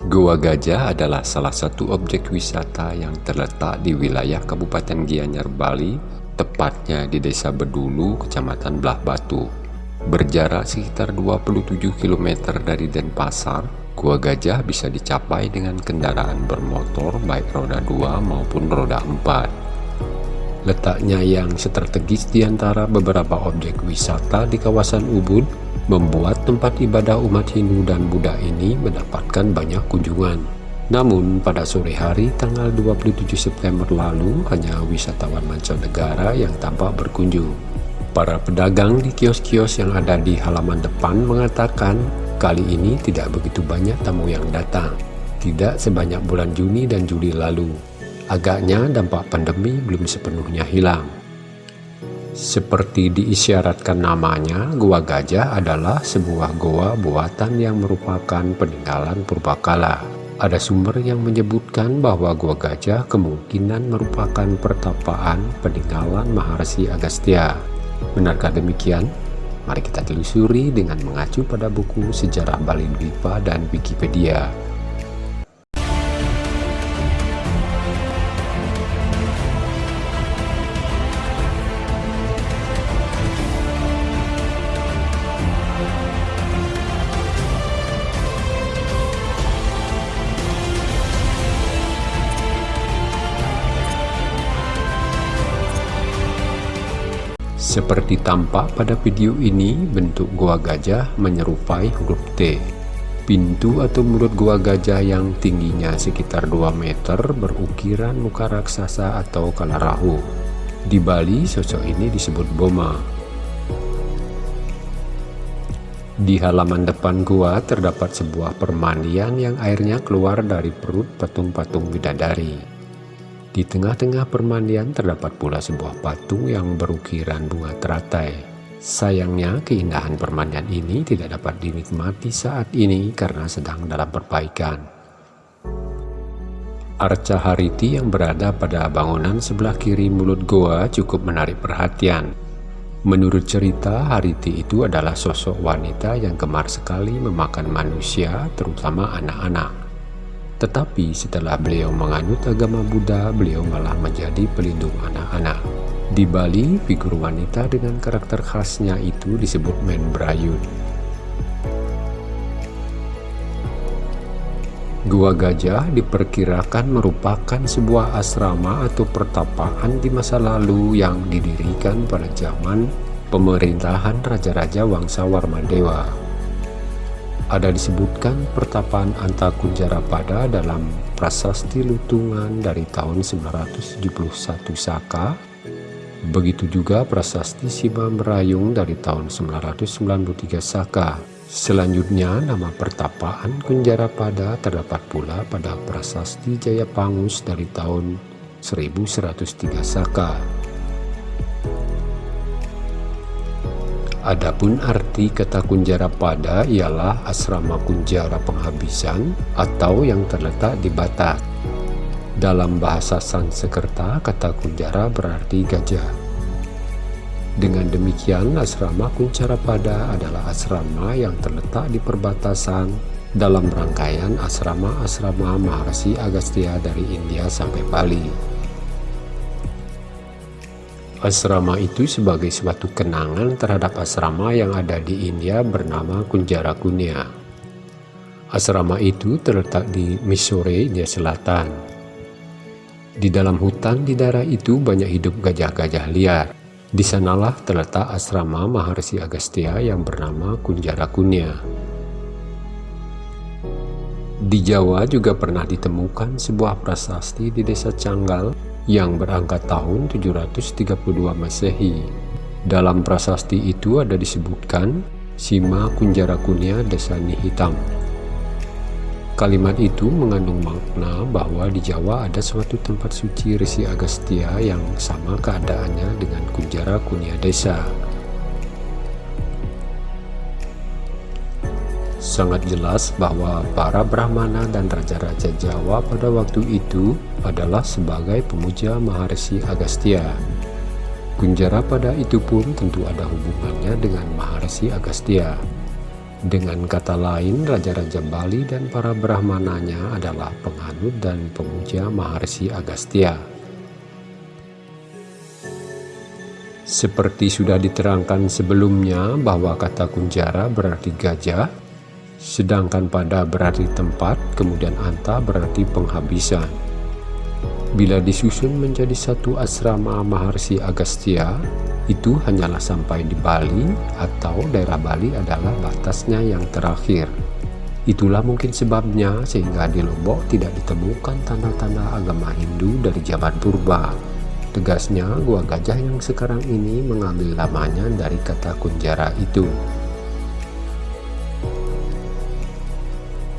Goa Gajah adalah salah satu objek wisata yang terletak di wilayah Kabupaten Gianyar, Bali, tepatnya di Desa Bedulu, Kecamatan Belah Batu. Berjarak sekitar 27 km dari Denpasar, Gua Gajah bisa dicapai dengan kendaraan bermotor baik roda 2 maupun roda 4. Letaknya yang strategis di antara beberapa objek wisata di kawasan Ubud membuat tempat ibadah umat Hindu dan Buddha ini mendapatkan banyak kunjungan. Namun pada sore hari tanggal 27 September lalu hanya wisatawan mancanegara yang tampak berkunjung. Para pedagang di kios-kios yang ada di halaman depan mengatakan kali ini tidak begitu banyak tamu yang datang. Tidak sebanyak bulan Juni dan Juli lalu. Agaknya dampak pandemi belum sepenuhnya hilang. Seperti diisyaratkan namanya, Gua Gajah adalah sebuah goa buatan yang merupakan peninggalan purbakala. Ada sumber yang menyebutkan bahwa Gua Gajah kemungkinan merupakan pertapaan peninggalan Maharsi Agastya. Benarkah demikian? Mari kita telusuri dengan mengacu pada buku Sejarah Bali Dwipa dan Wikipedia. Seperti tampak pada video ini, bentuk gua gajah menyerupai huruf T. Pintu atau mulut gua gajah yang tingginya sekitar 2 meter berukiran muka raksasa atau kalarahu. Di Bali, sosok ini disebut Boma. Di halaman depan gua terdapat sebuah permandian yang airnya keluar dari perut patung-patung bidadari. Di tengah-tengah permandian terdapat pula sebuah patung yang berukiran bunga teratai. Sayangnya keindahan permandian ini tidak dapat dinikmati saat ini karena sedang dalam perbaikan. Arca Hariti yang berada pada bangunan sebelah kiri mulut goa cukup menarik perhatian. Menurut cerita, Hariti itu adalah sosok wanita yang gemar sekali memakan manusia, terutama anak-anak. Tetapi setelah beliau menganut agama Buddha, beliau malah menjadi pelindung anak-anak. Di Bali, figur wanita dengan karakter khasnya itu disebut Menbrayun. Gua Gajah diperkirakan merupakan sebuah asrama atau pertapaan di masa lalu yang didirikan pada zaman pemerintahan Raja-Raja Wangsa Warmadewa ada disebutkan pertapaan Antakunjarapada dalam prasasti Lutungan dari tahun 971 Saka. Begitu juga prasasti Sima Merayung dari tahun 993 Saka. Selanjutnya nama pertapaan Kunjarapada terdapat pula pada prasasti Jayapangus dari tahun 1103 Saka. Adapun arti kata kunjara pada ialah asrama kunjara penghabisan atau yang terletak di Batak. Dalam bahasa Sanskerta, kata kunjara berarti gajah. Dengan demikian, asrama kunjara pada adalah asrama yang terletak di perbatasan dalam rangkaian asrama-asrama Maharsi Agastya dari India sampai Bali. Asrama itu sebagai suatu kenangan terhadap asrama yang ada di India bernama Kunjara Kunia. Asrama itu terletak di Mysore, India Selatan. Di dalam hutan di daerah itu banyak hidup gajah-gajah liar. Di sanalah terletak asrama Maharsi Agastya yang bernama Kunjara Kunia. Di Jawa juga pernah ditemukan sebuah prasasti di desa Canggal yang berangkat tahun 732 Masehi. Dalam prasasti itu ada disebutkan Sima Kunjara Kunia Desani Hitam. Kalimat itu mengandung makna bahwa di Jawa ada suatu tempat suci Resi Agastya yang sama keadaannya dengan Kunjara Kunia Desa. Sangat jelas bahwa para Brahmana dan Raja-Raja Jawa pada waktu itu adalah sebagai pemuja Maharsi Agastya. Kunjara pada itu pun tentu ada hubungannya dengan Maharsi Agastya. Dengan kata lain, Raja-Raja Bali dan para Brahmananya adalah penganut dan pemuja Maharsi Agastya. Seperti sudah diterangkan sebelumnya bahwa kata kunjara berarti gajah, sedangkan pada berarti tempat, kemudian anta berarti penghabisan. Bila disusun menjadi satu asrama Maharsi Agastya, itu hanyalah sampai di Bali atau daerah Bali adalah batasnya yang terakhir. Itulah mungkin sebabnya sehingga di Lombok tidak ditemukan tanda-tanda agama Hindu dari zaman purba. Tegasnya, Gua Gajah yang sekarang ini mengambil namanya dari kata kunjara itu.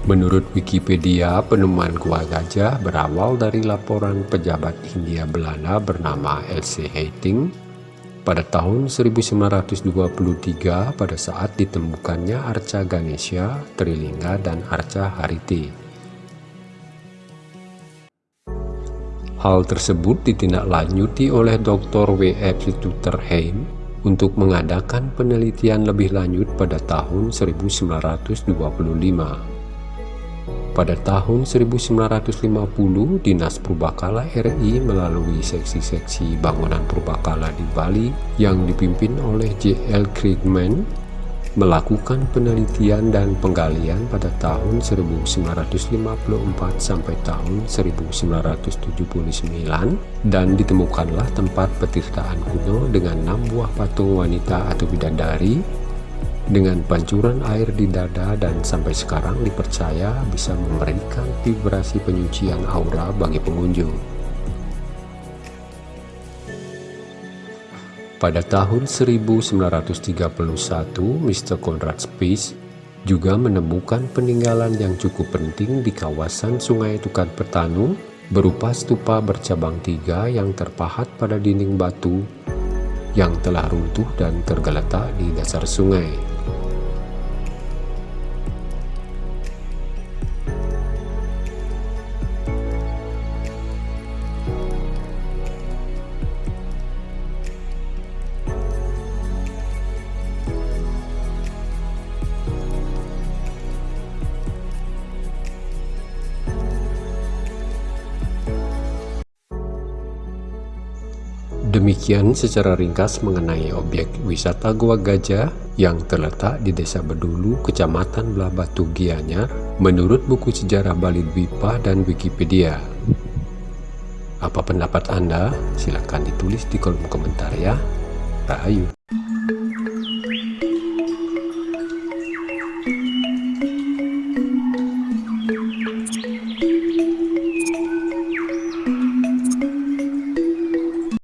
Menurut Wikipedia, penemuan gua gajah berawal dari laporan pejabat Hindia Belanda bernama L.C. Hating pada tahun 1923 pada saat ditemukannya arca Ganesha, Trilingga, dan arca Hariti. Hal tersebut ditindaklanjuti oleh Dr. W.F. Tutterheim untuk mengadakan penelitian lebih lanjut pada tahun 1925. Pada tahun 1950, Dinas Purbakala RI melalui seksi-seksi bangunan Purbakala di Bali yang dipimpin oleh J.L. Krigman melakukan penelitian dan penggalian pada tahun 1954 sampai tahun 1979 dan ditemukanlah tempat petirtaan kuno dengan enam buah patung wanita atau bidadari dengan pancuran air di dada dan sampai sekarang dipercaya bisa memberikan vibrasi penyucian aura bagi pengunjung. Pada tahun 1931, Mr. Conrad Spies juga menemukan peninggalan yang cukup penting di kawasan Sungai Tukat Petanu berupa stupa bercabang tiga yang terpahat pada dinding batu yang telah runtuh dan tergeletak di dasar sungai. Demikian secara ringkas mengenai objek wisata Gua Gajah yang terletak di Desa Bedulu, Kecamatan Belah Batu Gianyar, menurut buku sejarah Bali Dwipa dan Wikipedia. Apa pendapat Anda? Silahkan ditulis di kolom komentar ya. Rahayu.